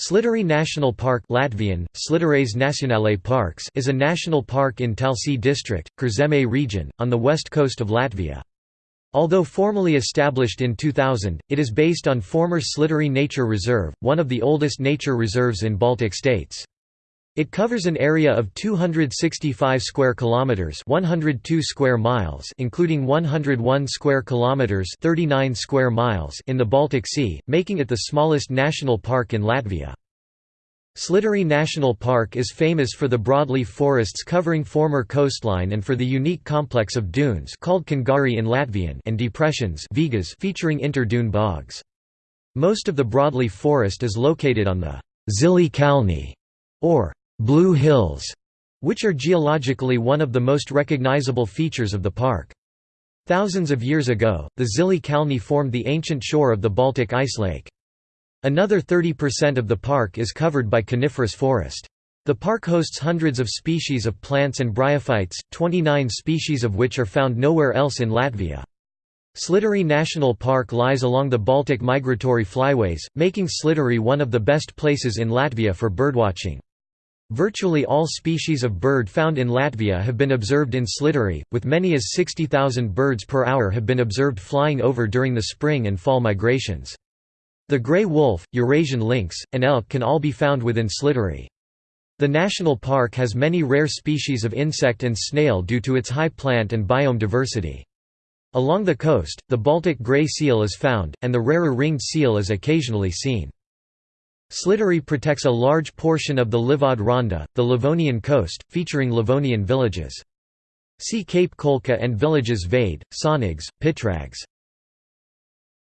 Slītere National Park Latvian, Nacionālais Parks is a national park in Talsi district, Kurzeme region, on the west coast of Latvia. Although formally established in 2000, it is based on former Slītere Nature Reserve, one of the oldest nature reserves in Baltic states. It covers an area of 265 square kilometers, 102 square miles, including 101 square kilometers, 39 square miles in the Baltic Sea, making it the smallest national park in Latvia. Slītere National Park is famous for the broadleaf forests covering former coastline and for the unique complex of dunes called kangari in Latvian and depressions vigas featuring inter-dune bogs. Most of the broadleaf forest is located on the Zili Kalni, or Blue Hills, which are geologically one of the most recognizable features of the park. Thousands of years ago, the Zili Kalni formed the ancient shore of the Baltic ice lake. Another 30% of the park is covered by coniferous forest. The park hosts hundreds of species of plants and bryophytes, 29 species of which are found nowhere else in Latvia. Slītere National Park lies along the Baltic migratory flyways, making Slītere one of the best places in Latvia for birdwatching. Virtually all species of bird found in Latvia have been observed in Slītere, with many as 60,000 birds per hour have been observed flying over during the spring and fall migrations. The grey wolf, Eurasian lynx, and elk can all be found within Slītere. The national park has many rare species of insect and snail due to its high plant and biome diversity. Along the coast, the Baltic grey seal is found, and the rarer ringed seal is occasionally seen. Slītere protects a large portion of the Līvõd Rānda, the Livonian coast, featuring Livonian villages. See Cape Kolka and villages Vaide, Saunags, Pitrags.